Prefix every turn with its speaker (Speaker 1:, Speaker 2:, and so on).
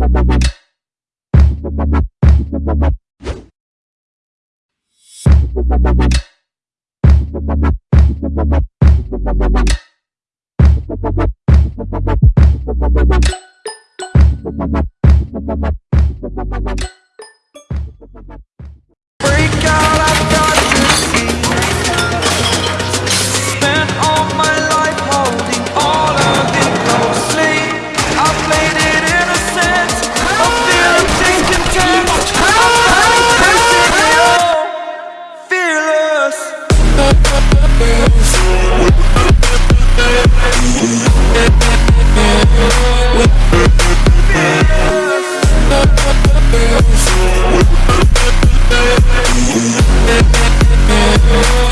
Speaker 1: You. Yeah.